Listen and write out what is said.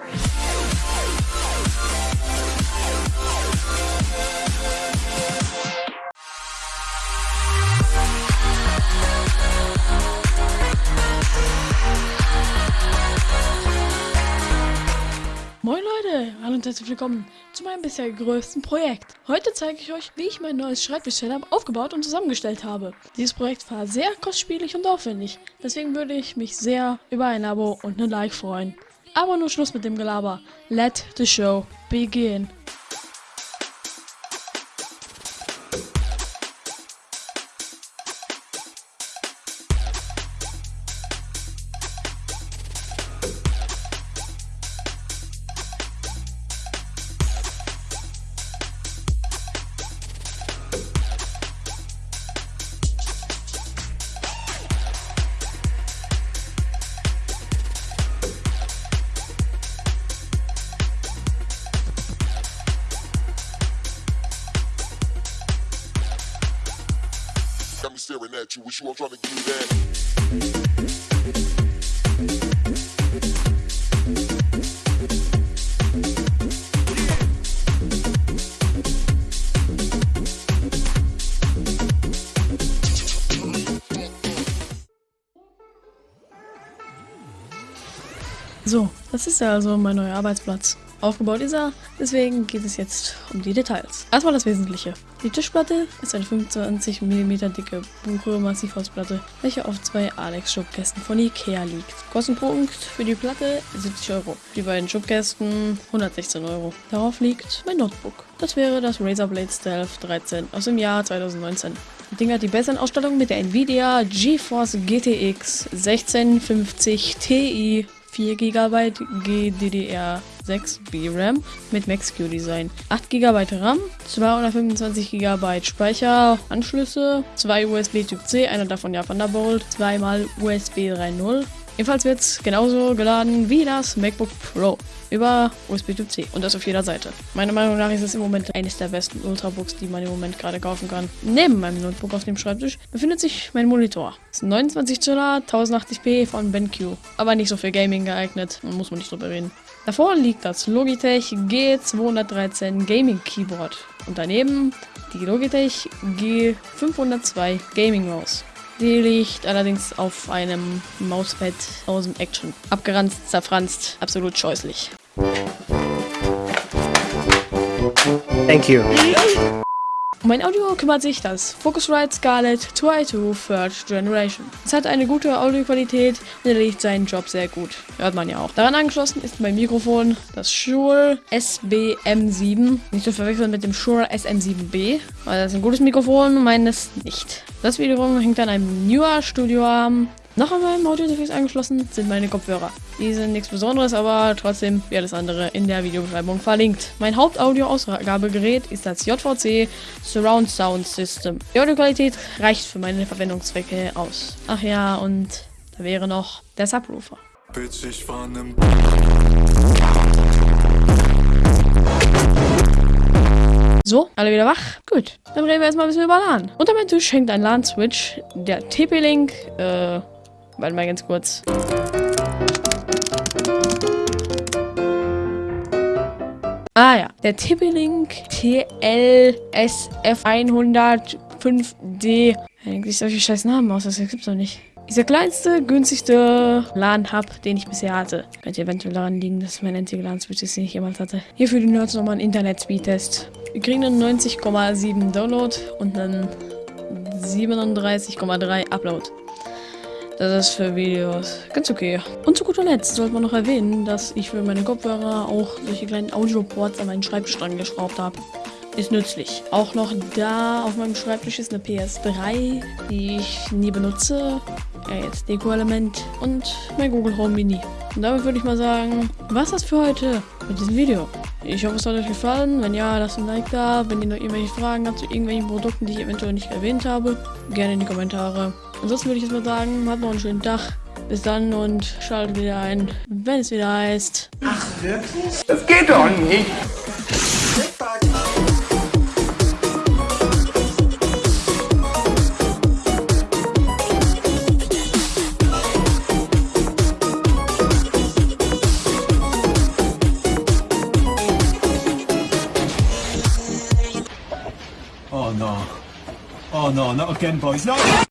Moin Leute, hallo und herzlich willkommen zu meinem bisher größten Projekt. Heute zeige ich euch, wie ich mein neues Schreibtisch-Setup aufgebaut und zusammengestellt habe. Dieses Projekt war sehr kostspielig und aufwendig, deswegen würde ich mich sehr über ein Abo und ein Like freuen. Aber nur Schluss mit dem Gelaber. Let the show begin. Got me staring at you. Wish you all trying to give me that. So, das ist ja also mein neuer Arbeitsplatz. Aufgebaut ist er, deswegen geht es jetzt um die Details. Erstmal das Wesentliche. Die Tischplatte ist eine 25 mm dicke Buche Massivholzplatte, welche auf zwei Alex-Schubkästen von Ikea liegt. Kostenpunkt für die Platte 70 Euro. Die beiden Schubkästen 116 Euro. Darauf liegt mein Notebook. Das wäre das Razer Blade Stealth 13 aus dem Jahr 2019. Das Ding hat die bessere Ausstattung mit der Nvidia GeForce GTX 1650 Ti 4 GB GDDR6 VRAM mit Max-Q Design, 8 GB RAM, 225 GB Speicher, Anschlüsse, 2 USB Typ C, einer davon ja Thunderbolt, zweimal USB 3.0. Ebenfalls wird es genauso geladen wie das MacBook Pro über USB Typ C und das auf jeder Seite. Meiner Meinung nach ist es im Moment eines der besten Ultrabooks, die man im Moment gerade kaufen kann. Neben meinem Notebook auf dem Schreibtisch befindet sich mein Monitor. Das ist ein 29 Zoller 1080p von BenQ, aber nicht so für Gaming geeignet, muss man nicht drüber reden. Davor liegt das Logitech G213 Gaming Keyboard und daneben die Logitech G502 Gaming Mouse. Die liegt allerdings auf einem Mauspad aus dem Action. Abgeranzt, zerfranst, absolut scheußlich. Thank you. Um mein Audio kümmert sich das Focusrite Scarlett 2i2 Third Generation. Es hat eine gute Audioqualität und erledigt seinen Job sehr gut. Hört man ja auch. Daran angeschlossen ist mein Mikrofon das Shure SBM7. Nicht zu verwechseln mit dem Shure SM7B, weil das ist ein gutes Mikrofon, meines nicht. Das wiederum hängt an einem Newer Studioarm noch an meinem Audio-Interface angeschlossen sind meine Kopfhörer. Die sind nichts Besonderes, aber trotzdem wie alles andere in der Videobeschreibung verlinkt. Mein Hauptaudio-Ausgabegerät ist das JVC Surround Sound System. Die Audioqualität reicht für meine Verwendungszwecke aus. Ach ja, und da wäre noch der Subwoofer. Bitch, ich war nem So, alle wieder wach? Gut. Dann reden wir erstmal ein bisschen über LAN. Unter meinem Tisch hängt ein LAN-Switch, der TP-Link, äh, warte mal ganz kurz. Ah ja, der TP-Link TLSF105D. Eigentlich solche scheiß Namen aus, das gibt's doch nicht. Der kleinste, günstigste LAN-Hub, den ich bisher hatte. Könnte eventuell daran liegen, dass mein einziger LAN-Switch ist, den ich jemals hatte. Hier für die Nerds nochmal ein Internet-Speed-Test. Wir kriegen einen 90,7 Download und einen 37,3 Upload. Das ist für Videos ganz okay. Und zu guter Letzt sollte man noch erwähnen, dass ich für meine Kopfhörer auch solche kleinen Audio-Ports an meinen Schreibtisch dran geschraubt habe. Ist nützlich. Auch noch da auf meinem Schreibtisch ist eine PS3, die ich nie benutze. Ja, jetzt Deko-Element und mein Google Home Mini. Und damit würde ich mal sagen, was das für heute mit diesem Video. Ich hoffe, es hat euch gefallen. Wenn ja, lasst ein Like da. Wenn ihr noch irgendwelche Fragen habt zu irgendwelchen Produkten, die ich eventuell nicht erwähnt habe, gerne in die Kommentare. Ansonsten würde ich jetzt mal sagen, habt noch einen schönen Tag. Bis dann und schaltet wieder ein, wenn es wieder heißt. Das geht doch nicht. no, not again, boys. No!